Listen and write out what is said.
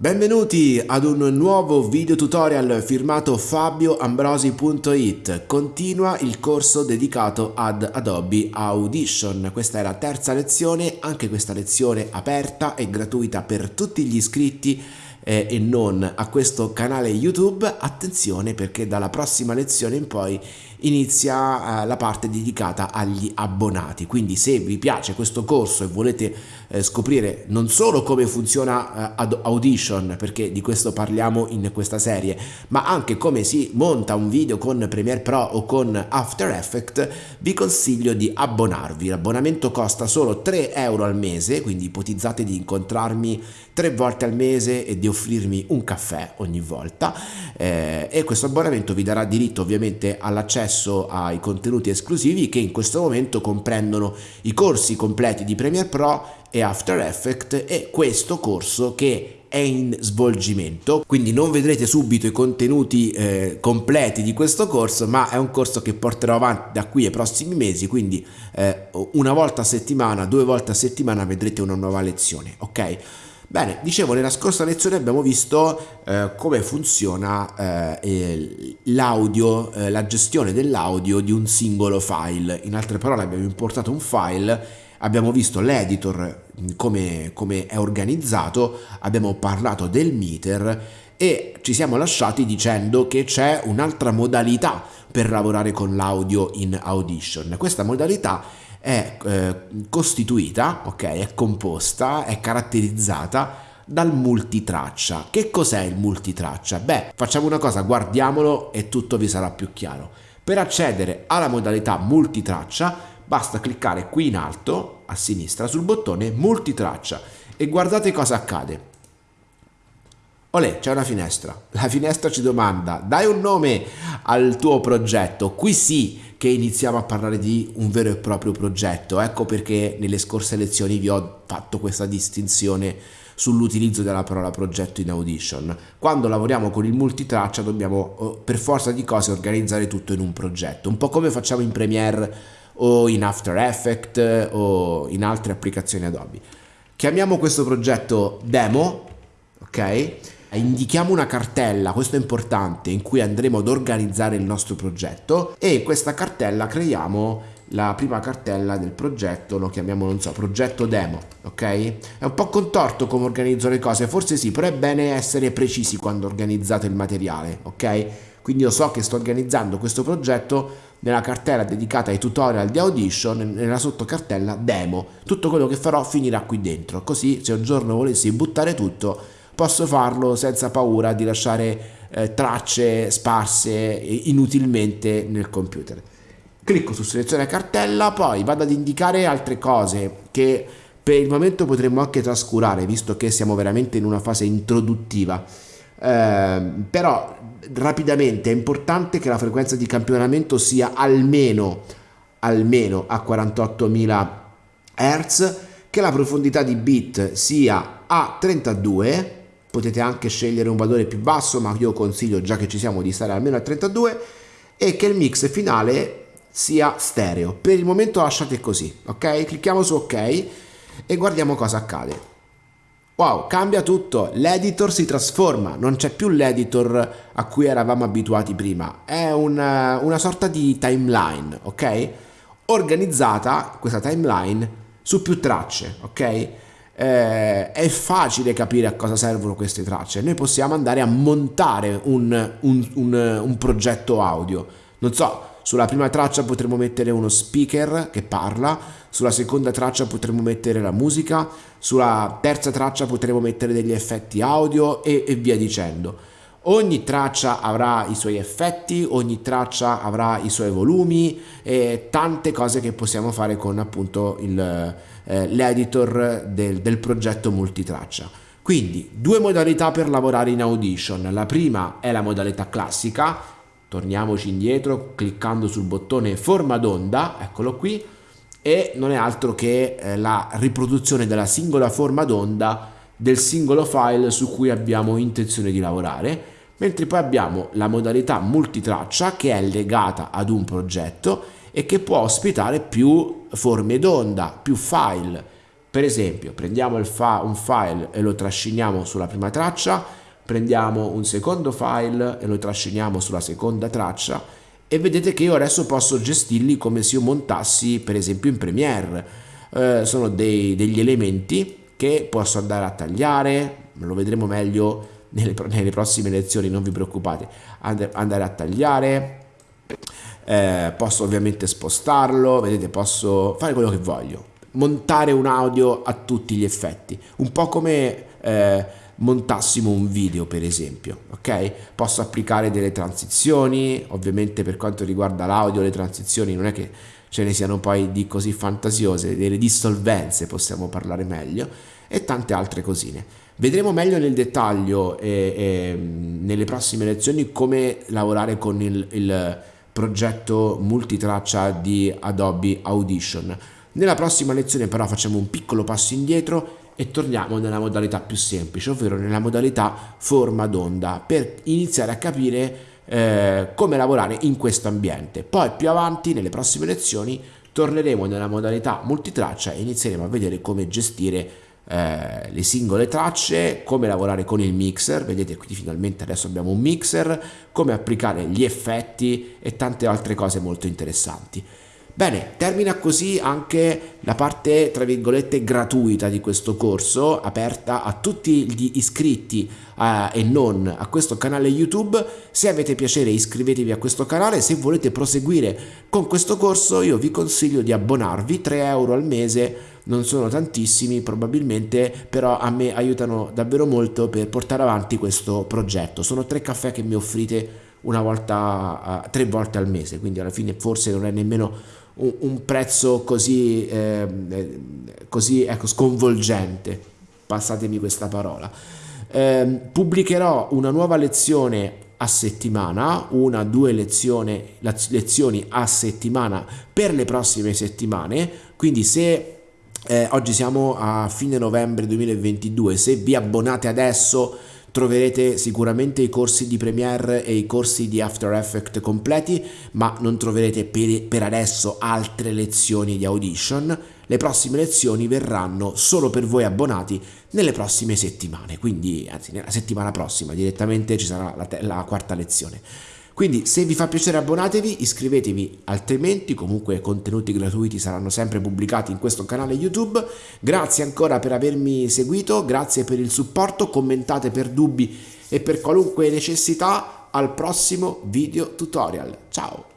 Benvenuti ad un nuovo video tutorial firmato fabioambrosi.it. Continua il corso dedicato ad Adobe Audition. Questa è la terza lezione, anche questa lezione aperta e gratuita per tutti gli iscritti eh, e non a questo canale YouTube. Attenzione perché dalla prossima lezione in poi inizia eh, la parte dedicata agli abbonati. Quindi se vi piace questo corso e volete eh, scoprire non solo come funziona eh, Audition, perché di questo parliamo in questa serie, ma anche come si monta un video con Premiere Pro o con After Effects, vi consiglio di abbonarvi. L'abbonamento costa solo 3 euro al mese, quindi ipotizzate di incontrarmi tre volte al mese e di offrirmi un caffè ogni volta eh, e questo abbonamento vi darà diritto ovviamente all'accesso ai contenuti esclusivi che in questo momento comprendono i corsi completi di Premiere Pro e After Effects e questo corso che è in svolgimento. Quindi non vedrete subito i contenuti eh, completi di questo corso ma è un corso che porterò avanti da qui ai prossimi mesi quindi eh, una volta a settimana due volte a settimana vedrete una nuova lezione ok Bene, dicevo, nella scorsa lezione abbiamo visto eh, come funziona eh, l'audio, eh, la gestione dell'audio di un singolo file. In altre parole abbiamo importato un file abbiamo visto l'editor come, come è organizzato, abbiamo parlato del meter e ci siamo lasciati dicendo che c'è un'altra modalità per lavorare con l'audio in Audition. Questa modalità è eh, costituita, ok, è composta, è caratterizzata dal multitraccia. Che cos'è il multitraccia? Beh, facciamo una cosa, guardiamolo e tutto vi sarà più chiaro. Per accedere alla modalità multitraccia basta cliccare qui in alto a sinistra sul bottone multitraccia e guardate cosa accade. Olè, c'è una finestra. La finestra ci domanda, dai un nome al tuo progetto. Qui sì che iniziamo a parlare di un vero e proprio progetto. Ecco perché nelle scorse lezioni vi ho fatto questa distinzione sull'utilizzo della parola progetto in Audition. Quando lavoriamo con il multitraccia dobbiamo oh, per forza di cose organizzare tutto in un progetto, un po' come facciamo in Premiere o in After Effects o in altre applicazioni Adobe. Chiamiamo questo progetto demo, ok? Indichiamo una cartella, questo è importante, in cui andremo ad organizzare il nostro progetto e in questa cartella creiamo la prima cartella del progetto, lo chiamiamo, non so, progetto demo, ok? È un po' contorto come organizzo le cose, forse sì, però è bene essere precisi quando organizzate il materiale, ok? Quindi io so che sto organizzando questo progetto nella cartella dedicata ai tutorial di Audition, nella sottocartella demo. Tutto quello che farò finirà qui dentro, così se un giorno volessi buttare tutto posso farlo senza paura di lasciare eh, tracce sparse inutilmente nel computer. Clicco su selezione cartella, poi vado ad indicare altre cose che per il momento potremmo anche trascurare, visto che siamo veramente in una fase introduttiva. Eh, però rapidamente è importante che la frequenza di campionamento sia almeno, almeno a 48.000 Hz, che la profondità di bit sia a 32, potete anche scegliere un valore più basso, ma io consiglio già che ci siamo di stare almeno a 32, e che il mix finale sia stereo. Per il momento lasciate così, ok? Clicchiamo su ok e guardiamo cosa accade. Wow, cambia tutto, l'editor si trasforma, non c'è più l'editor a cui eravamo abituati prima, è una, una sorta di timeline, ok? Organizzata, questa timeline, su più tracce, ok? Eh, è facile capire a cosa servono queste tracce, noi possiamo andare a montare un, un, un, un progetto audio, non so, sulla prima traccia potremo mettere uno speaker che parla, sulla seconda traccia potremo mettere la musica, sulla terza traccia potremo mettere degli effetti audio e, e via dicendo. Ogni traccia avrà i suoi effetti, ogni traccia avrà i suoi volumi e tante cose che possiamo fare con appunto eh, l'editor del, del progetto multitraccia. Quindi due modalità per lavorare in Audition. La prima è la modalità classica, torniamoci indietro cliccando sul bottone forma d'onda, eccolo qui, e non è altro che eh, la riproduzione della singola forma d'onda del singolo file su cui abbiamo intenzione di lavorare, mentre poi abbiamo la modalità multitraccia che è legata ad un progetto e che può ospitare più forme d'onda, più file. Per esempio, prendiamo fa un file e lo trasciniamo sulla prima traccia, prendiamo un secondo file e lo trasciniamo sulla seconda traccia e vedete che io adesso posso gestirli come se io montassi per esempio in Premiere. Eh, sono dei, degli elementi che posso andare a tagliare, lo vedremo meglio nelle, nelle prossime lezioni, non vi preoccupate, And andare a tagliare, eh, posso ovviamente spostarlo, vedete posso fare quello che voglio, montare un audio a tutti gli effetti, un po' come... Eh, montassimo un video per esempio ok? Posso applicare delle transizioni ovviamente per quanto riguarda l'audio le transizioni non è che ce ne siano poi di così fantasiose delle dissolvenze possiamo parlare meglio e tante altre cosine. Vedremo meglio nel dettaglio e, e, nelle prossime lezioni come lavorare con il, il progetto multitraccia di Adobe Audition. Nella prossima lezione però facciamo un piccolo passo indietro e torniamo nella modalità più semplice, ovvero nella modalità forma d'onda, per iniziare a capire eh, come lavorare in questo ambiente. Poi più avanti, nelle prossime lezioni, torneremo nella modalità multitraccia e inizieremo a vedere come gestire eh, le singole tracce, come lavorare con il mixer, vedete qui finalmente adesso abbiamo un mixer, come applicare gli effetti e tante altre cose molto interessanti. Bene, termina così anche la parte tra virgolette gratuita di questo corso, aperta a tutti gli iscritti uh, e non a questo canale YouTube. Se avete piacere iscrivetevi a questo canale, se volete proseguire con questo corso io vi consiglio di abbonarvi, 3 euro al mese non sono tantissimi probabilmente, però a me aiutano davvero molto per portare avanti questo progetto. Sono tre caffè che mi offrite una volta, uh, tre volte al mese, quindi alla fine forse non è nemmeno un, un prezzo così, eh, così ecco, sconvolgente, passatemi questa parola. Eh, pubblicherò una nuova lezione a settimana, una due lezioni, lezioni a settimana per le prossime settimane, quindi se eh, oggi siamo a fine novembre 2022, se vi abbonate adesso Troverete sicuramente i corsi di Premiere e i corsi di After Effects completi, ma non troverete per, per adesso altre lezioni di Audition. Le prossime lezioni verranno solo per voi abbonati nelle prossime settimane, quindi anzi nella settimana prossima direttamente ci sarà la, la quarta lezione. Quindi se vi fa piacere abbonatevi, iscrivetevi, altrimenti comunque contenuti gratuiti saranno sempre pubblicati in questo canale YouTube. Grazie ancora per avermi seguito, grazie per il supporto, commentate per dubbi e per qualunque necessità. Al prossimo video tutorial. Ciao!